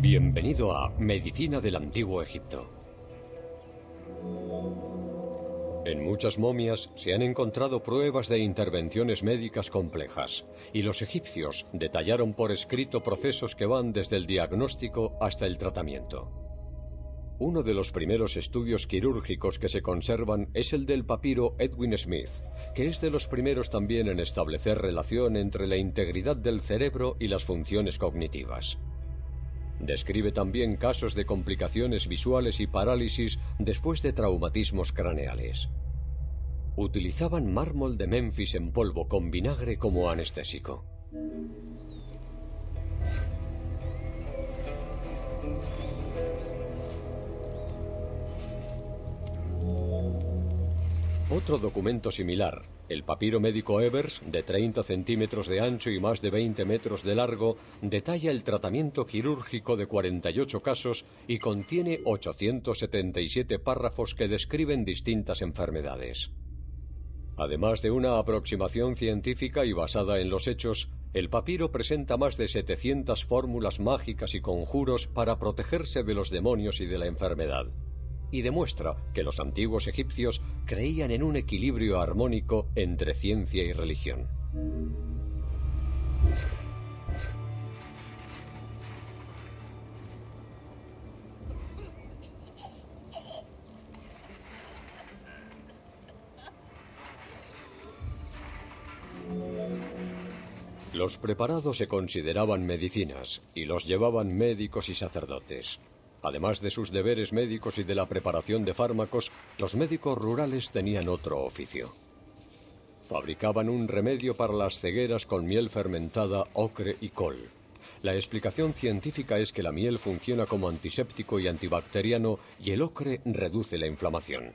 Bienvenido a Medicina del Antiguo Egipto. En muchas momias se han encontrado pruebas de intervenciones médicas complejas, y los egipcios detallaron por escrito procesos que van desde el diagnóstico hasta el tratamiento. Uno de los primeros estudios quirúrgicos que se conservan es el del papiro Edwin Smith, que es de los primeros también en establecer relación entre la integridad del cerebro y las funciones cognitivas. Describe también casos de complicaciones visuales y parálisis después de traumatismos craneales. Utilizaban mármol de Memphis en polvo con vinagre como anestésico. Otro documento similar, el papiro médico Evers, de 30 centímetros de ancho y más de 20 metros de largo, detalla el tratamiento quirúrgico de 48 casos y contiene 877 párrafos que describen distintas enfermedades. Además de una aproximación científica y basada en los hechos, el papiro presenta más de 700 fórmulas mágicas y conjuros para protegerse de los demonios y de la enfermedad y demuestra que los antiguos egipcios creían en un equilibrio armónico entre ciencia y religión. Los preparados se consideraban medicinas y los llevaban médicos y sacerdotes. Además de sus deberes médicos y de la preparación de fármacos, los médicos rurales tenían otro oficio. Fabricaban un remedio para las cegueras con miel fermentada, ocre y col. La explicación científica es que la miel funciona como antiséptico y antibacteriano y el ocre reduce la inflamación.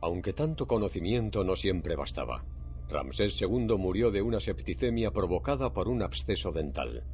Aunque tanto conocimiento no siempre bastaba. Ramsés II murió de una septicemia provocada por un absceso dental.